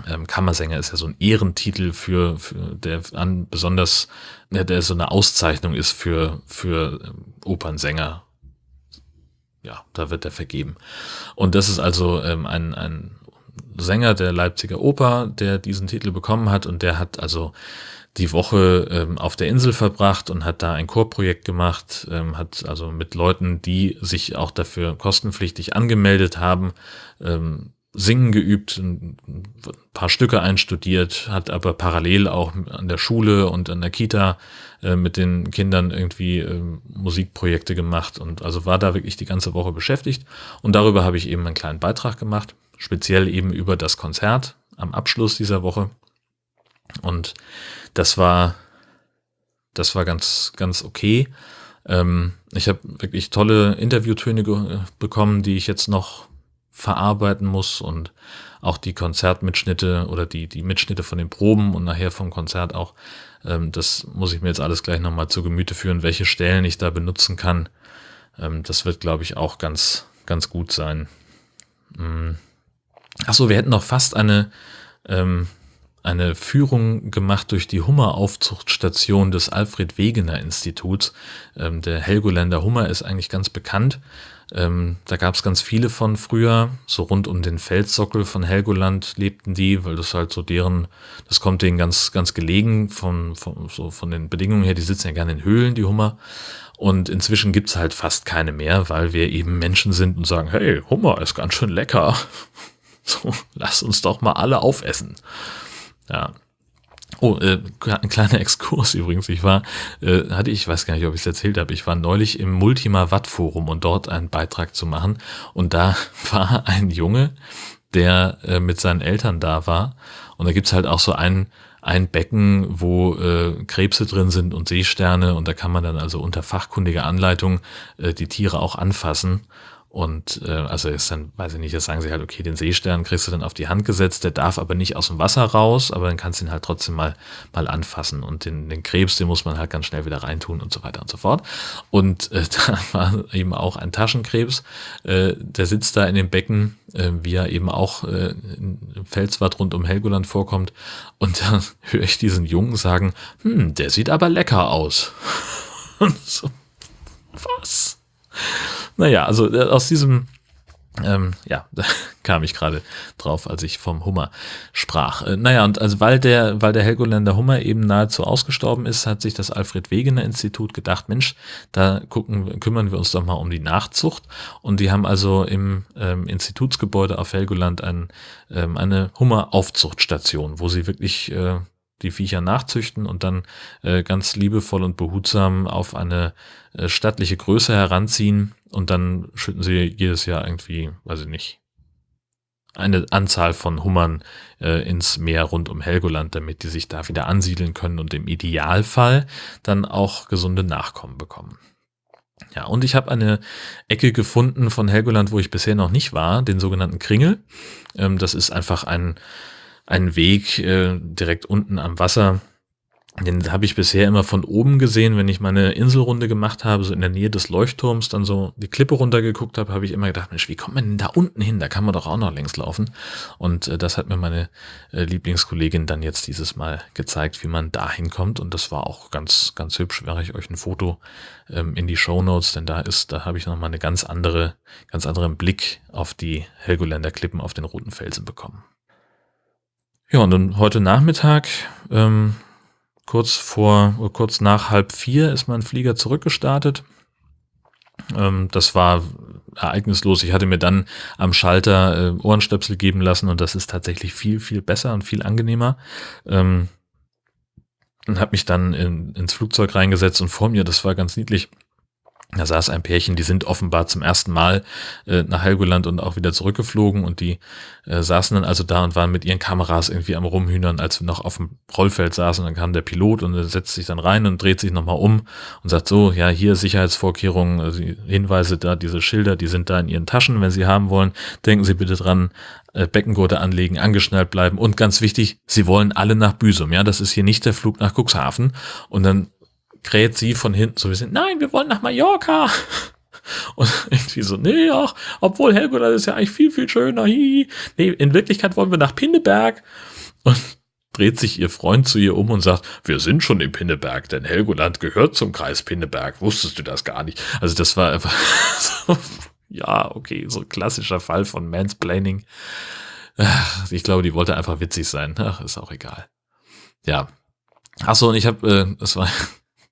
ähm, Kammersänger ist ja so ein Ehrentitel für, für der an besonders, der, der so eine Auszeichnung ist für, für ähm, Opernsänger ja, da wird er vergeben. Und das ist also ähm, ein, ein Sänger der Leipziger Oper, der diesen Titel bekommen hat und der hat also die Woche ähm, auf der Insel verbracht und hat da ein Chorprojekt gemacht, ähm, hat also mit Leuten, die sich auch dafür kostenpflichtig angemeldet haben, ähm, Singen geübt, ein paar Stücke einstudiert, hat aber parallel auch an der Schule und an der Kita äh, mit den Kindern irgendwie äh, Musikprojekte gemacht und also war da wirklich die ganze Woche beschäftigt. Und darüber habe ich eben einen kleinen Beitrag gemacht, speziell eben über das Konzert am Abschluss dieser Woche. Und das war, das war ganz, ganz okay. Ähm, ich habe wirklich tolle Interviewtöne bekommen, die ich jetzt noch verarbeiten muss und auch die Konzertmitschnitte oder die, die Mitschnitte von den Proben und nachher vom Konzert auch. Ähm, das muss ich mir jetzt alles gleich nochmal zu Gemüte führen, welche Stellen ich da benutzen kann. Ähm, das wird, glaube ich, auch ganz, ganz gut sein. Mhm. Achso, wir hätten noch fast eine, ähm, eine Führung gemacht durch die Hummeraufzuchtstation des Alfred Wegener Instituts. Ähm, der Helgoländer Hummer ist eigentlich ganz bekannt ähm, da gab es ganz viele von früher, so rund um den Felssockel von Helgoland lebten die, weil das halt so deren, das kommt denen ganz, ganz gelegen von, von, so von den Bedingungen her, die sitzen ja gerne in Höhlen, die Hummer. Und inzwischen gibt's halt fast keine mehr, weil wir eben Menschen sind und sagen, hey, Hummer ist ganz schön lecker. So, lass uns doch mal alle aufessen. Ja, Oh, äh, ein kleiner Exkurs übrigens. Ich war, äh, hatte ich, weiß gar nicht, ob ich es erzählt habe, ich war neulich im Multima Watt Forum und dort einen Beitrag zu machen. Und da war ein Junge, der äh, mit seinen Eltern da war. Und da gibt's halt auch so ein, ein Becken, wo äh, Krebse drin sind und Seesterne. Und da kann man dann also unter fachkundiger Anleitung äh, die Tiere auch anfassen. Und äh, also ist dann, weiß ich nicht, jetzt sagen sie halt, okay, den Seestern kriegst du dann auf die Hand gesetzt, der darf aber nicht aus dem Wasser raus, aber dann kannst du ihn halt trotzdem mal, mal anfassen. Und den, den Krebs, den muss man halt ganz schnell wieder reintun und so weiter und so fort. Und äh, da war eben auch ein Taschenkrebs, äh, der sitzt da in dem Becken, äh, wie er eben auch äh, im Felswart rund um Helgoland vorkommt. Und da höre ich diesen Jungen sagen, hm, der sieht aber lecker aus. und so, was? Naja, also äh, aus diesem Ähm, ja, da kam ich gerade drauf, als ich vom Hummer sprach. Äh, naja, und also weil der, weil der Helgoländer Hummer eben nahezu ausgestorben ist, hat sich das Alfred Wegener Institut gedacht, Mensch, da gucken, kümmern wir uns doch mal um die Nachzucht. Und die haben also im ähm, Institutsgebäude auf Helgoland ein, ähm, eine Hummeraufzuchtstation, wo sie wirklich äh, die Viecher nachzüchten und dann äh, ganz liebevoll und behutsam auf eine äh, stattliche Größe heranziehen und dann schütten sie jedes Jahr irgendwie, weiß ich nicht, eine Anzahl von Hummern äh, ins Meer rund um Helgoland, damit die sich da wieder ansiedeln können und im Idealfall dann auch gesunde Nachkommen bekommen. Ja, und ich habe eine Ecke gefunden von Helgoland, wo ich bisher noch nicht war, den sogenannten Kringel. Ähm, das ist einfach ein einen Weg äh, direkt unten am Wasser. Den habe ich bisher immer von oben gesehen, wenn ich meine Inselrunde gemacht habe, so in der Nähe des Leuchtturms, dann so die Klippe runtergeguckt habe, habe ich immer gedacht, Mensch, wie kommt man denn da unten hin? Da kann man doch auch noch längs laufen. Und äh, das hat mir meine äh, Lieblingskollegin dann jetzt dieses Mal gezeigt, wie man da hinkommt. Und das war auch ganz, ganz hübsch. Wäre ich euch ein Foto ähm, in die Show Notes, denn da ist, da habe ich nochmal eine ganz andere, ganz anderen Blick auf die Helgoländer Klippen auf den roten Felsen bekommen. Ja, und dann heute Nachmittag, ähm, kurz vor, kurz nach halb vier ist mein Flieger zurückgestartet. Ähm, das war ereignislos. Ich hatte mir dann am Schalter äh, Ohrenstöpsel geben lassen und das ist tatsächlich viel, viel besser und viel angenehmer. Ähm, und habe mich dann in, ins Flugzeug reingesetzt und vor mir, das war ganz niedlich, da saß ein Pärchen, die sind offenbar zum ersten Mal äh, nach Helgoland und auch wieder zurückgeflogen und die äh, saßen dann also da und waren mit ihren Kameras irgendwie am Rumhühnern, als wir noch auf dem Rollfeld saßen. Dann kam der Pilot und setzt sich dann rein und dreht sich nochmal um und sagt so, ja, hier Sicherheitsvorkehrungen, also Hinweise da, diese Schilder, die sind da in Ihren Taschen, wenn Sie haben wollen. Denken Sie bitte dran, äh, Beckengurte anlegen, angeschnallt bleiben und ganz wichtig, Sie wollen alle nach Büsum, ja, das ist hier nicht der Flug nach Cuxhaven. Und dann kräht sie von hinten so ein bisschen, nein, wir wollen nach Mallorca. Und irgendwie so, nee, ach, obwohl Helgoland ist ja eigentlich viel, viel schöner. Hi. Nee, in Wirklichkeit wollen wir nach Pinneberg. Und dreht sich ihr Freund zu ihr um und sagt, wir sind schon in Pinneberg, denn Helgoland gehört zum Kreis Pinneberg. Wusstest du das gar nicht? Also das war einfach so, ja, okay, so ein klassischer Fall von Mansplaining. Ich glaube, die wollte einfach witzig sein. Ach, ist auch egal. Ja. Achso, und ich habe, äh, das war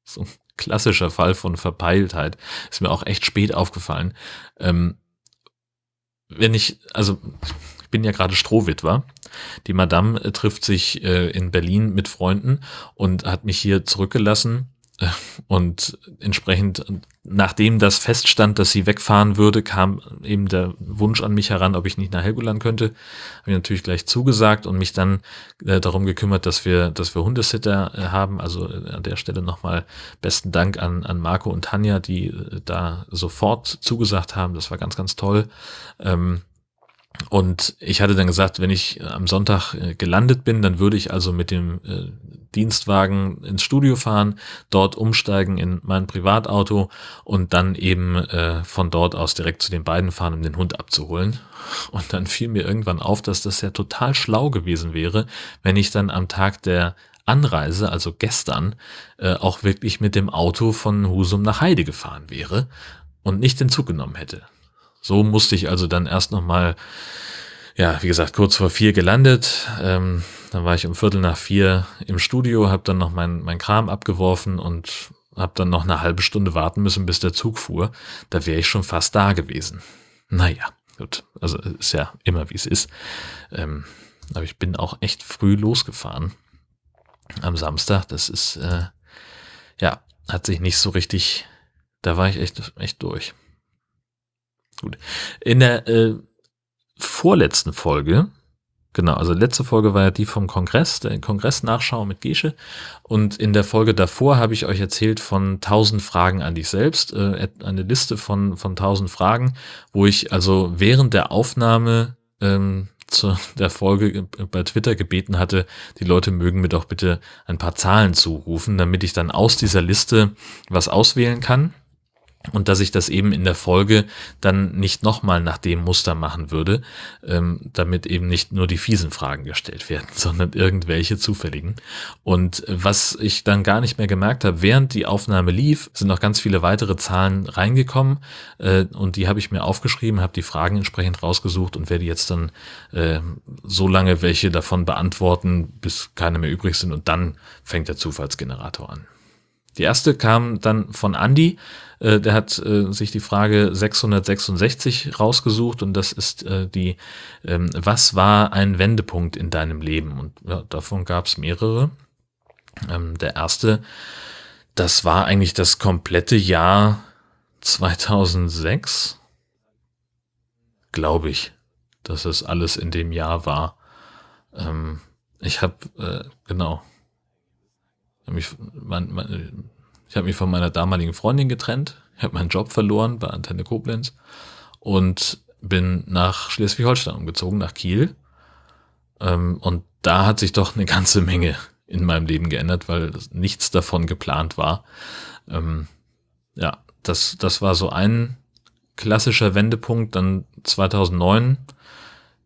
so ein klassischer Fall von Verpeiltheit. Ist mir auch echt spät aufgefallen. Ähm, wenn ich, also ich bin ja gerade Strohwitwer. Die Madame äh, trifft sich äh, in Berlin mit Freunden und hat mich hier zurückgelassen und entsprechend, nachdem das feststand, dass sie wegfahren würde, kam eben der Wunsch an mich heran, ob ich nicht nach Helgoland könnte. Habe ich natürlich gleich zugesagt und mich dann äh, darum gekümmert, dass wir, dass wir Hundesitter äh, haben. Also äh, an der Stelle nochmal besten Dank an, an Marco und Tanja, die äh, da sofort zugesagt haben. Das war ganz, ganz toll. Ähm, und ich hatte dann gesagt, wenn ich am Sonntag äh, gelandet bin, dann würde ich also mit dem äh, Dienstwagen ins Studio fahren, dort umsteigen in mein Privatauto und dann eben äh, von dort aus direkt zu den beiden fahren, um den Hund abzuholen. Und dann fiel mir irgendwann auf, dass das ja total schlau gewesen wäre, wenn ich dann am Tag der Anreise, also gestern, äh, auch wirklich mit dem Auto von Husum nach Heide gefahren wäre und nicht den Zug genommen hätte. So musste ich also dann erst nochmal, ja, wie gesagt, kurz vor vier gelandet. Ähm, dann war ich um Viertel nach vier im Studio, habe dann noch mein, mein Kram abgeworfen und habe dann noch eine halbe Stunde warten müssen, bis der Zug fuhr. Da wäre ich schon fast da gewesen. Naja, gut. Also ist ja immer wie es ist. Ähm, aber ich bin auch echt früh losgefahren am Samstag. Das ist, äh, ja, hat sich nicht so richtig, da war ich echt, echt durch. Gut. In der äh, vorletzten Folge, genau, also letzte Folge war ja die vom Kongress, der Kongress-Nachschau mit Gesche. Und in der Folge davor habe ich euch erzählt von 1000 Fragen an dich selbst, äh, eine Liste von, von 1000 Fragen, wo ich also während der Aufnahme ähm, zu der Folge bei Twitter gebeten hatte, die Leute mögen mir doch bitte ein paar Zahlen zurufen, damit ich dann aus dieser Liste was auswählen kann und dass ich das eben in der Folge dann nicht nochmal nach dem Muster machen würde, ähm, damit eben nicht nur die fiesen Fragen gestellt werden, sondern irgendwelche zufälligen. Und was ich dann gar nicht mehr gemerkt habe, während die Aufnahme lief, sind noch ganz viele weitere Zahlen reingekommen äh, und die habe ich mir aufgeschrieben, habe die Fragen entsprechend rausgesucht und werde jetzt dann äh, so lange welche davon beantworten, bis keine mehr übrig sind und dann fängt der Zufallsgenerator an. Die erste kam dann von Andy. Äh, der hat äh, sich die Frage 666 rausgesucht und das ist äh, die, ähm, was war ein Wendepunkt in deinem Leben? Und ja, davon gab es mehrere. Ähm, der erste, das war eigentlich das komplette Jahr 2006, glaube ich, dass es alles in dem Jahr war. Ähm, ich habe, äh, genau, mich, mein, mein, ich habe mich von meiner damaligen Freundin getrennt, ich habe meinen Job verloren bei Antenne Koblenz und bin nach Schleswig-Holstein umgezogen, nach Kiel. Ähm, und da hat sich doch eine ganze Menge in meinem Leben geändert, weil nichts davon geplant war. Ähm, ja, das, das war so ein klassischer Wendepunkt. Dann 2009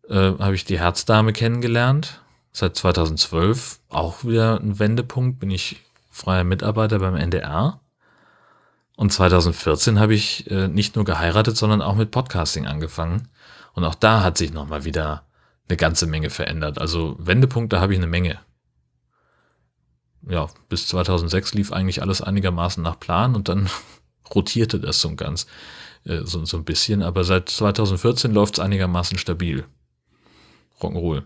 äh, habe ich die Herzdame kennengelernt seit 2012 auch wieder ein Wendepunkt, bin ich freier Mitarbeiter beim NDR. Und 2014 habe ich äh, nicht nur geheiratet, sondern auch mit Podcasting angefangen. Und auch da hat sich nochmal wieder eine ganze Menge verändert. Also Wendepunkte habe ich eine Menge. Ja, bis 2006 lief eigentlich alles einigermaßen nach Plan und dann rotierte das so ganz äh, so, so ein bisschen. Aber seit 2014 läuft es einigermaßen stabil. Rock'n'Roll.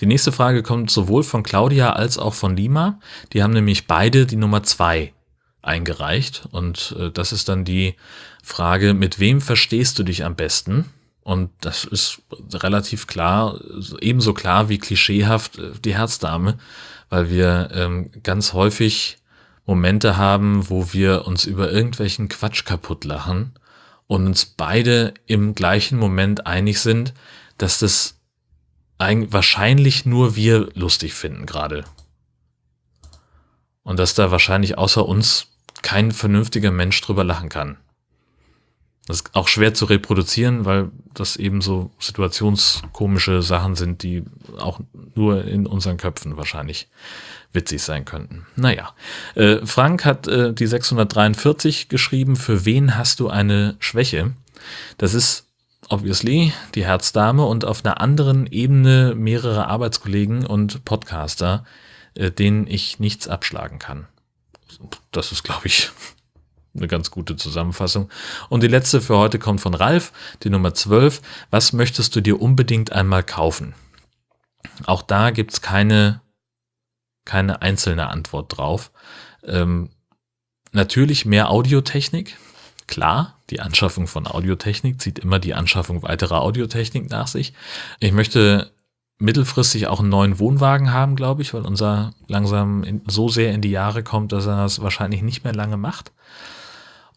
Die nächste Frage kommt sowohl von Claudia als auch von Lima. Die haben nämlich beide die Nummer zwei eingereicht. Und äh, das ist dann die Frage, mit wem verstehst du dich am besten? Und das ist relativ klar, ebenso klar wie klischeehaft äh, die Herzdame, weil wir ähm, ganz häufig Momente haben, wo wir uns über irgendwelchen Quatsch kaputt lachen und uns beide im gleichen Moment einig sind, dass das wahrscheinlich nur wir lustig finden gerade. Und dass da wahrscheinlich außer uns kein vernünftiger Mensch drüber lachen kann. Das ist auch schwer zu reproduzieren, weil das eben so situationskomische Sachen sind, die auch nur in unseren Köpfen wahrscheinlich witzig sein könnten. Naja, äh, Frank hat äh, die 643 geschrieben, für wen hast du eine Schwäche? Das ist obviously die Herzdame und auf einer anderen Ebene mehrere Arbeitskollegen und Podcaster, äh, denen ich nichts abschlagen kann. Das ist, glaube ich, eine ganz gute Zusammenfassung. Und die letzte für heute kommt von Ralf, die Nummer 12. Was möchtest du dir unbedingt einmal kaufen? Auch da gibt's keine, keine einzelne Antwort drauf. Ähm, natürlich mehr Audiotechnik, klar. Die Anschaffung von Audiotechnik zieht immer die Anschaffung weiterer Audiotechnik nach sich. Ich möchte mittelfristig auch einen neuen Wohnwagen haben, glaube ich, weil unser langsam in, so sehr in die Jahre kommt, dass er das wahrscheinlich nicht mehr lange macht.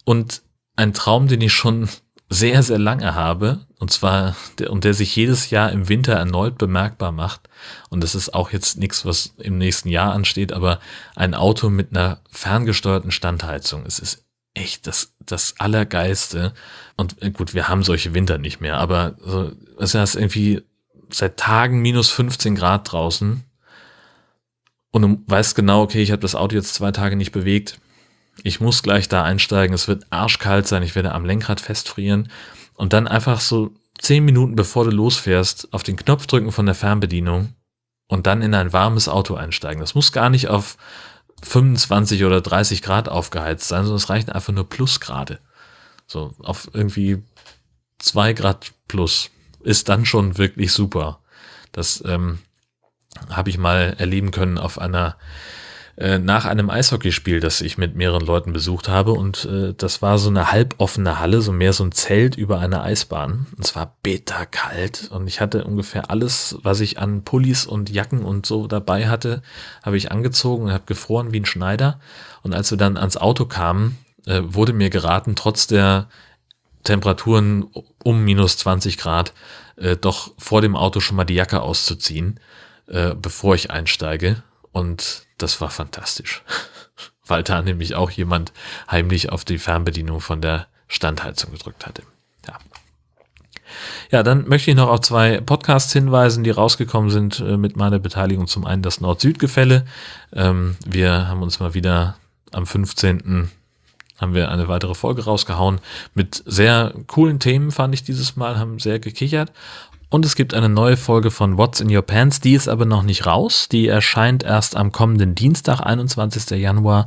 Und ein Traum, den ich schon sehr, sehr lange habe, und zwar, der, und der sich jedes Jahr im Winter erneut bemerkbar macht, und das ist auch jetzt nichts, was im nächsten Jahr ansteht, aber ein Auto mit einer ferngesteuerten Standheizung. Es ist echt das, das Allergeiste. Und äh, gut, wir haben solche Winter nicht mehr, aber so, es ist irgendwie seit Tagen minus 15 Grad draußen. Und du weißt genau, okay, ich habe das Auto jetzt zwei Tage nicht bewegt. Ich muss gleich da einsteigen. Es wird arschkalt sein. Ich werde am Lenkrad festfrieren. Und dann einfach so zehn Minuten bevor du losfährst, auf den Knopf drücken von der Fernbedienung und dann in ein warmes Auto einsteigen. Das muss gar nicht auf 25 oder 30 Grad aufgeheizt sein, sondern es reichen einfach nur Plusgrade. So auf irgendwie zwei Grad plus ist dann schon wirklich super. Das ähm, habe ich mal erleben können auf einer äh, nach einem Eishockeyspiel, das ich mit mehreren Leuten besucht habe. Und äh, das war so eine halboffene Halle, so mehr so ein Zelt über einer Eisbahn. Und es war bitterkalt. Und ich hatte ungefähr alles, was ich an Pullis und Jacken und so dabei hatte, habe ich angezogen und habe gefroren wie ein Schneider. Und als wir dann ans Auto kamen, äh, wurde mir geraten, trotz der Temperaturen um minus 20 Grad, äh, doch vor dem Auto schon mal die Jacke auszuziehen, äh, bevor ich einsteige. Und das war fantastisch. weil da nämlich auch jemand heimlich auf die Fernbedienung von der Standheizung gedrückt hatte. Ja. Ja, dann möchte ich noch auf zwei Podcasts hinweisen, die rausgekommen sind äh, mit meiner Beteiligung. Zum einen das Nord-Süd-Gefälle. Ähm, wir haben uns mal wieder am 15 haben wir eine weitere Folge rausgehauen mit sehr coolen Themen, fand ich dieses Mal, haben sehr gekichert. Und es gibt eine neue Folge von What's in Your Pants, die ist aber noch nicht raus. Die erscheint erst am kommenden Dienstag, 21. Januar.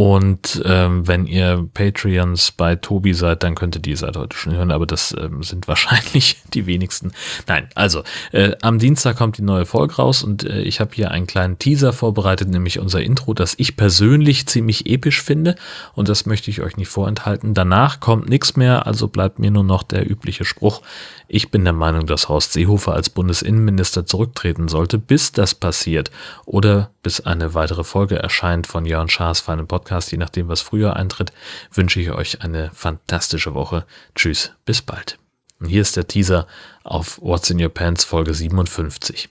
Und ähm, wenn ihr Patreons bei Tobi seid, dann könnt ihr die seit heute schon hören, aber das ähm, sind wahrscheinlich die wenigsten. Nein, also äh, am Dienstag kommt die neue Folge raus und äh, ich habe hier einen kleinen Teaser vorbereitet, nämlich unser Intro, das ich persönlich ziemlich episch finde und das möchte ich euch nicht vorenthalten. Danach kommt nichts mehr, also bleibt mir nur noch der übliche Spruch. Ich bin der Meinung, dass Horst Seehofer als Bundesinnenminister zurücktreten sollte, bis das passiert oder bis eine weitere Folge erscheint von Jörn Schaas für einen Podcast, je nachdem, was früher eintritt, wünsche ich euch eine fantastische Woche. Tschüss, bis bald. Und hier ist der Teaser auf What's in Your Pants Folge 57.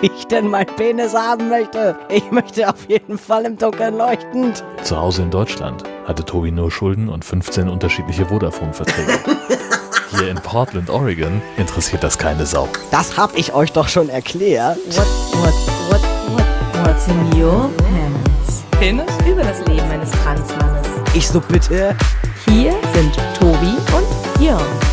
Wie ich denn mein Penis haben möchte. Ich möchte auf jeden Fall im Dunkeln leuchtend. Zu Hause in Deutschland hatte Tobi nur Schulden und 15 unterschiedliche Vodafone-Verträge. Hier in Portland, Oregon interessiert das keine Sau. Das hab ich euch doch schon erklärt. What, what, what, what's in your pants? Penis? Über das Leben eines Transmannes. Ich so bitte. Hier sind Tobi und Jörn.